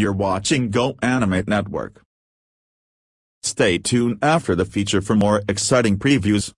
You're watching Go Animate Network. Stay tuned after the feature for more exciting previews.